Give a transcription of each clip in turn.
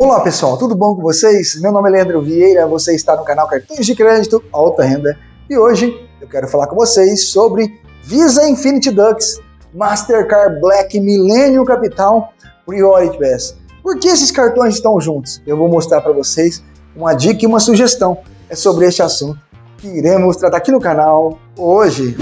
Olá pessoal, tudo bom com vocês? Meu nome é Leandro Vieira, você está no canal Cartões de Crédito Alta Renda e hoje eu quero falar com vocês sobre Visa Infinity Dux, Mastercard Black Millennium Capital Priority Pass. Por que esses cartões estão juntos? Eu vou mostrar para vocês uma dica e uma sugestão é sobre este assunto que iremos tratar aqui no canal hoje.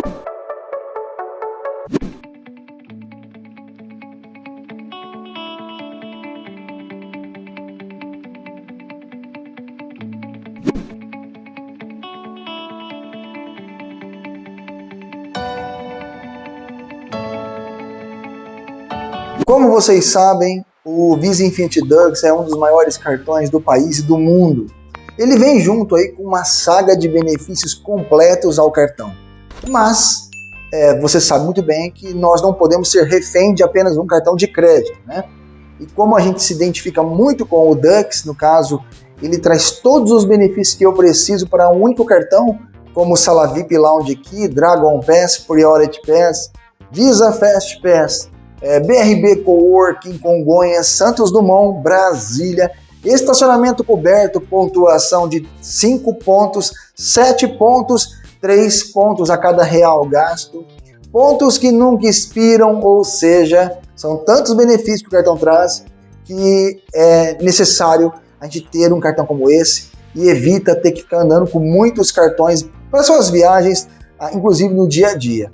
Como vocês sabem, o Visa Infinity Dux é um dos maiores cartões do país e do mundo. Ele vem junto aí com uma saga de benefícios completos ao cartão. Mas é, você sabe muito bem que nós não podemos ser refém de apenas um cartão de crédito, né? E como a gente se identifica muito com o Dux, no caso, ele traz todos os benefícios que eu preciso para um único cartão, como Sala VIP Lounge Key, Dragon Pass, Priority Pass, Visa Fast Pass, é, BRB Coworking, Congonhas, Santos Dumont, Brasília, estacionamento coberto, pontuação de 5 pontos, 7 pontos, 3 pontos a cada real gasto, pontos que nunca expiram, ou seja, são tantos benefícios que o cartão traz que é necessário a gente ter um cartão como esse e evita ter que ficar andando com muitos cartões para suas viagens, ah, inclusive no dia a dia.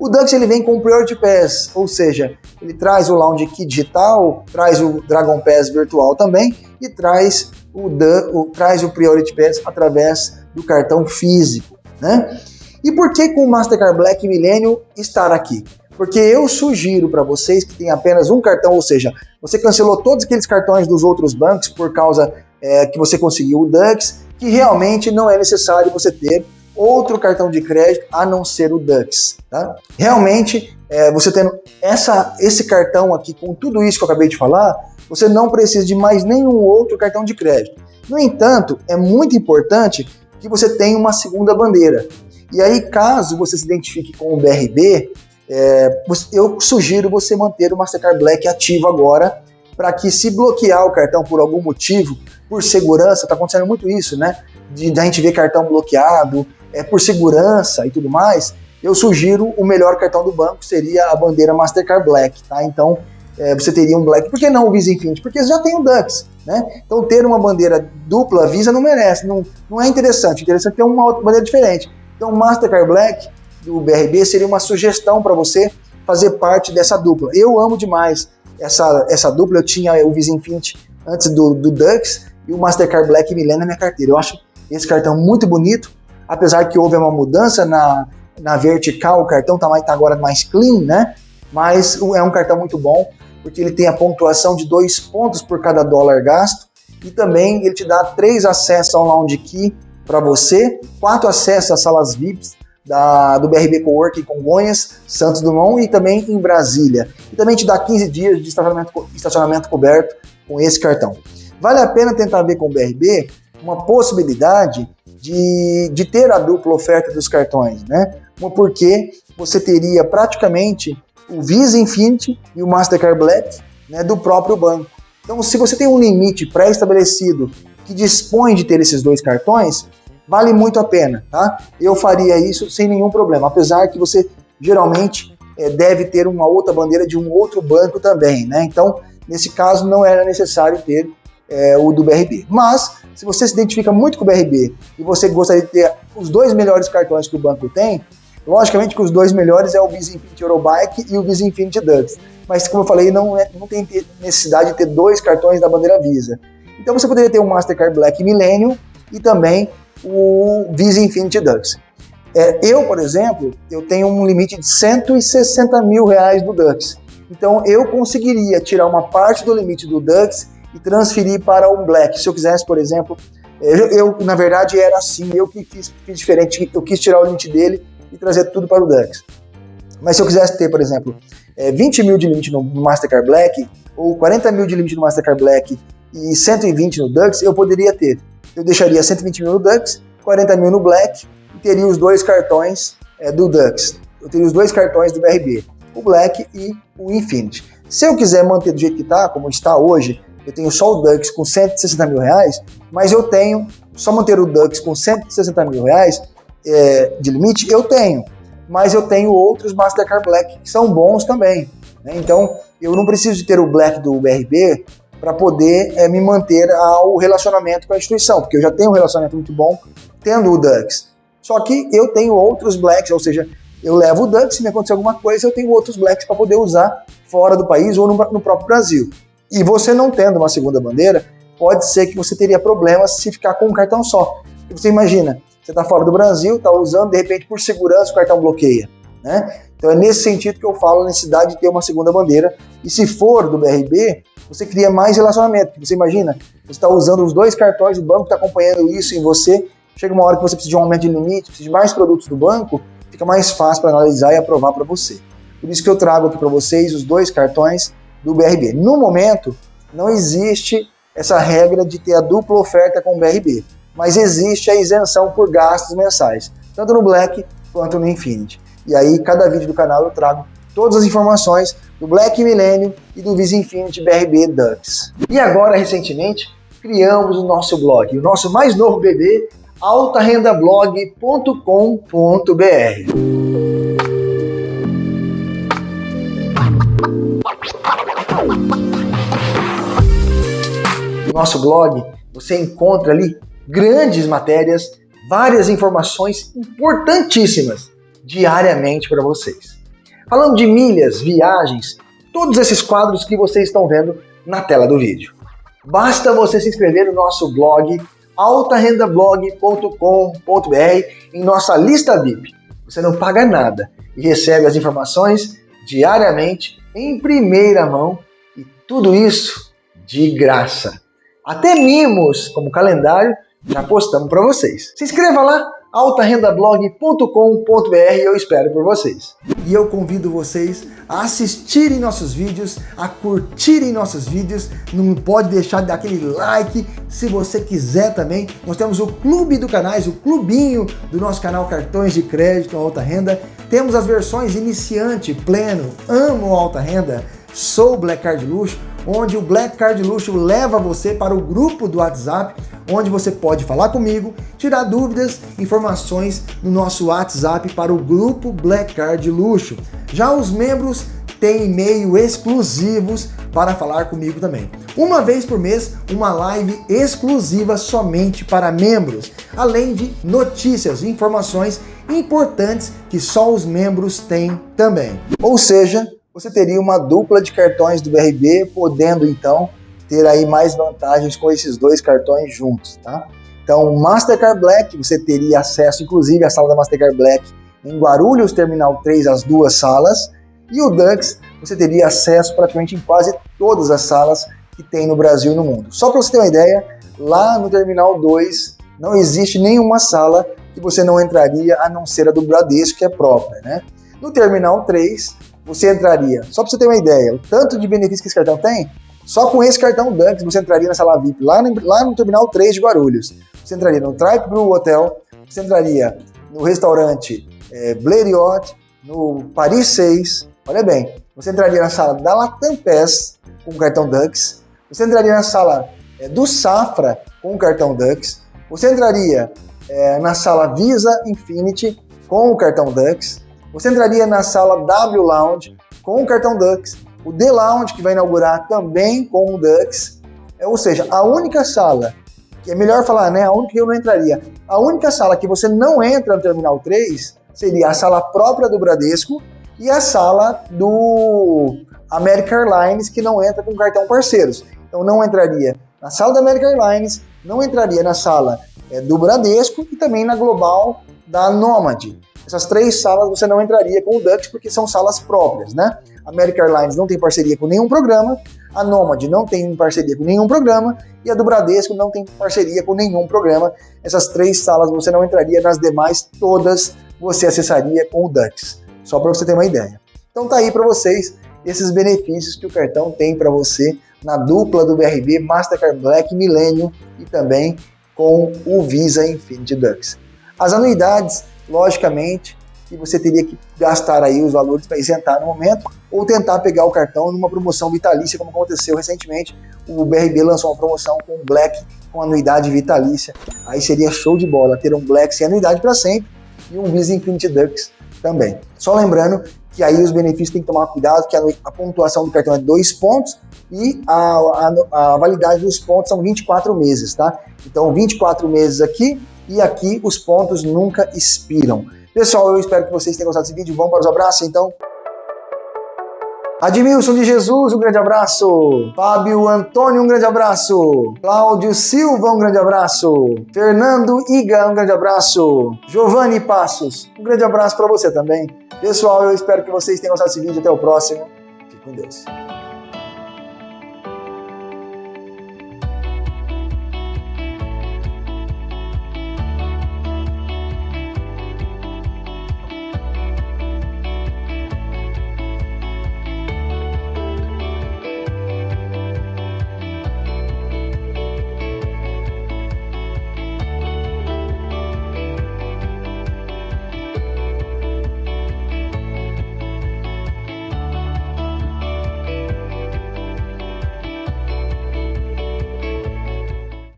O Dux ele vem com o Priority Pass, ou seja, ele traz o Lounge Key digital, traz o Dragon Pass virtual também e traz o, o, traz o Priority Pass através do cartão físico. Né? E por que com o Mastercard Black Millennium estar aqui? Porque eu sugiro para vocês que tem apenas um cartão, ou seja, você cancelou todos aqueles cartões dos outros bancos por causa é, que você conseguiu o Dux, que realmente não é necessário você ter outro cartão de crédito a não ser o Dux. Tá? Realmente, é, você tendo essa, esse cartão aqui com tudo isso que eu acabei de falar, você não precisa de mais nenhum outro cartão de crédito. No entanto, é muito importante que você tenha uma segunda bandeira. E aí, caso você se identifique com o BRB, é, eu sugiro você manter o Mastercard Black ativo agora, para que se bloquear o cartão por algum motivo, por segurança, está acontecendo muito isso, né? De, de, a gente ver cartão bloqueado, é, por segurança e tudo mais, eu sugiro o melhor cartão do banco seria a bandeira Mastercard Black, tá? Então é, você teria um Black. Por que não o Visa Infinity? Porque já tem o Dux, né? Então ter uma bandeira dupla Visa não merece, não, não é interessante. Interessante ter uma outra bandeira diferente. Então Mastercard Black do BRB seria uma sugestão para você fazer parte dessa dupla. Eu amo demais essa, essa dupla, eu tinha o Visa Infinity antes do, do Dux e o Mastercard Black Millennium na minha carteira. Eu acho esse cartão muito bonito, apesar que houve uma mudança na, na vertical, o cartão está tá agora mais clean, né? Mas é um cartão muito bom, porque ele tem a pontuação de dois pontos por cada dólar gasto e também ele te dá três acessos ao Lounge Key para você, quatro acessos às salas VIPs da, do BRB Coworking Congonhas, Santos Dumont e também em Brasília. E também te dá 15 dias de estacionamento, estacionamento coberto com esse cartão. Vale a pena tentar ver com o BRB uma possibilidade de, de ter a dupla oferta dos cartões, né? Porque você teria praticamente o Visa Infinity e o Mastercard Black né, do próprio banco. Então, se você tem um limite pré-estabelecido que dispõe de ter esses dois cartões, vale muito a pena, tá? Eu faria isso sem nenhum problema, apesar que você geralmente é, deve ter uma outra bandeira de um outro banco também, né? Então, nesse caso, não era necessário ter é, o do BRB. Mas, se você se identifica muito com o BRB e você gostaria de ter os dois melhores cartões que o banco tem, logicamente que os dois melhores é o Visa Infinity Eurobike e o Visa Infinity Dux. Mas, como eu falei, não, é, não tem necessidade de ter dois cartões da bandeira Visa. Então você poderia ter o Mastercard Black Millennium e também o Visa Infinity Dux. É, eu, por exemplo, eu tenho um limite de 160 mil reais do Dux. Então eu conseguiria tirar uma parte do limite do Dux e transferir para um black. Se eu quisesse, por exemplo, eu, eu na verdade era assim, eu que fiz, fiz, diferente, eu quis tirar o limite dele e trazer tudo para o Dux. Mas se eu quisesse ter, por exemplo, é, 20 mil de limite no Mastercard Black, ou 40 mil de limite no Mastercard Black e 120 no Dux, eu poderia ter. Eu deixaria 120 mil no Dux, 40 mil no Black e teria os dois cartões é, do Dux. Eu teria os dois cartões do BRB, o Black e o Infinity. Se eu quiser manter do jeito que está, como está hoje, eu tenho só o Dux com 160 mil reais, mas eu tenho, só manter o Dux com 160 mil reais é, de limite, eu tenho. Mas eu tenho outros Mastercard Black que são bons também. Né? Então, eu não preciso de ter o Black do BRB para poder é, me manter ao relacionamento com a instituição, porque eu já tenho um relacionamento muito bom tendo o Dux. Só que eu tenho outros Blacks, ou seja, eu levo o Dux, se me acontecer alguma coisa, eu tenho outros Blacks para poder usar fora do país ou no, no próprio Brasil. E você não tendo uma segunda bandeira, pode ser que você teria problemas se ficar com um cartão só. Você imagina, você está fora do Brasil, está usando, de repente, por segurança, o cartão bloqueia. Né? Então é nesse sentido que eu falo a necessidade de ter uma segunda bandeira. E se for do BRB, você cria mais relacionamento. Você imagina, você está usando os dois cartões, o banco está acompanhando isso em você. Chega uma hora que você precisa de um aumento de limite, precisa de mais produtos do banco, fica mais fácil para analisar e aprovar para você. Por isso que eu trago aqui para vocês os dois cartões do BRB. No momento, não existe essa regra de ter a dupla oferta com o BRB, mas existe a isenção por gastos mensais, tanto no Black quanto no Infinity. E aí, cada vídeo do canal eu trago todas as informações do Black Millennium e do Visa Infinity BRB Dux. E agora, recentemente, criamos o nosso blog, o nosso mais novo bebê, altarendablog.com.br. nosso blog, você encontra ali grandes matérias, várias informações importantíssimas diariamente para vocês. Falando de milhas, viagens, todos esses quadros que vocês estão vendo na tela do vídeo. Basta você se inscrever no nosso blog altarendablog.com.br em nossa lista VIP. Você não paga nada e recebe as informações diariamente em primeira mão e tudo isso de graça. Até mimos como calendário já postamos para vocês. Se inscreva lá altarendablog.com.br eu espero por vocês. E eu convido vocês a assistirem nossos vídeos, a curtirem nossos vídeos, não pode deixar de dar aquele like, se você quiser também, nós temos o clube do canais, o clubinho do nosso canal Cartões de Crédito Alta Renda, temos as versões iniciante, pleno, amo alta renda, sou Black Card Luxo, onde o Black Card Luxo leva você para o grupo do WhatsApp, onde você pode falar comigo, tirar dúvidas, informações no nosso WhatsApp para o grupo Black Card Luxo. Já os membros têm e-mail exclusivos para falar comigo também. Uma vez por mês, uma live exclusiva somente para membros, além de notícias e informações importantes que só os membros têm também. Ou seja, você teria uma dupla de cartões do BRB, podendo então ter aí mais vantagens com esses dois cartões juntos, tá? Então, Mastercard Black, você teria acesso, inclusive, à sala da Mastercard Black em Guarulhos, Terminal 3, as duas salas, e o Dux, você teria acesso praticamente em quase todas as salas que tem no Brasil e no mundo. Só para você ter uma ideia, lá no Terminal 2 não existe nenhuma sala que você não entraria, a não ser a do Bradesco, que é própria, né? No Terminal 3, você entraria, só para você ter uma ideia, o tanto de benefícios que esse cartão tem, só com esse cartão Dunks você entraria na sala VIP, lá no, lá no Terminal 3 de Guarulhos. Você entraria no Tripe Blue Hotel, você entraria no restaurante é, Blériot, no Paris 6, olha bem, você entraria na sala da Latam Pass com o cartão Dux, você entraria na sala é, do Safra com o cartão Dux, você entraria é, na sala Visa Infinity com o cartão Dux, você entraria na sala W Lounge com o cartão Dux, o The Lounge que vai inaugurar também com o Dux, é, ou seja, a única sala, que é melhor falar, né, a única que eu não entraria, a única sala que você não entra no Terminal 3 seria a sala própria do Bradesco e a sala do American Airlines, que não entra com cartão parceiros. Então não entraria na sala da American Airlines, não entraria na sala é, do Bradesco e também na global da Nomad. Essas três salas você não entraria com o Dutch porque são salas próprias, né? A American Airlines não tem parceria com nenhum programa, a Nomad não tem parceria com nenhum programa e a do Bradesco não tem parceria com nenhum programa. Essas três salas você não entraria, nas demais todas você acessaria com o Dutch. Só para você ter uma ideia. Então tá aí para vocês esses benefícios que o cartão tem para você na dupla do BRB Mastercard Black Millennium e também com o Visa Infinity Dux. As anuidades, logicamente, e você teria que gastar aí os valores para isentar no momento ou tentar pegar o cartão numa promoção vitalícia, como aconteceu recentemente. O BRB lançou uma promoção com Black com anuidade vitalícia. Aí seria show de bola ter um Black sem anuidade para sempre e um Visa Infinity Dux também. Só lembrando que aí os benefícios tem que tomar cuidado, que a, a pontuação do cartão é 2 pontos e a, a, a, validade dos pontos são 24 meses, tá? Então 24 meses aqui e aqui os pontos nunca expiram. Pessoal, eu espero que vocês tenham gostado desse vídeo. Vamos para os abraços, então? Admilson de Jesus, um grande abraço. Fábio Antônio, um grande abraço. Cláudio Silva, um grande abraço. Fernando Iga, um grande abraço. Giovanni Passos, um grande abraço para você também. Pessoal, eu espero que vocês tenham gostado desse vídeo. Até o próximo. Fique com Deus.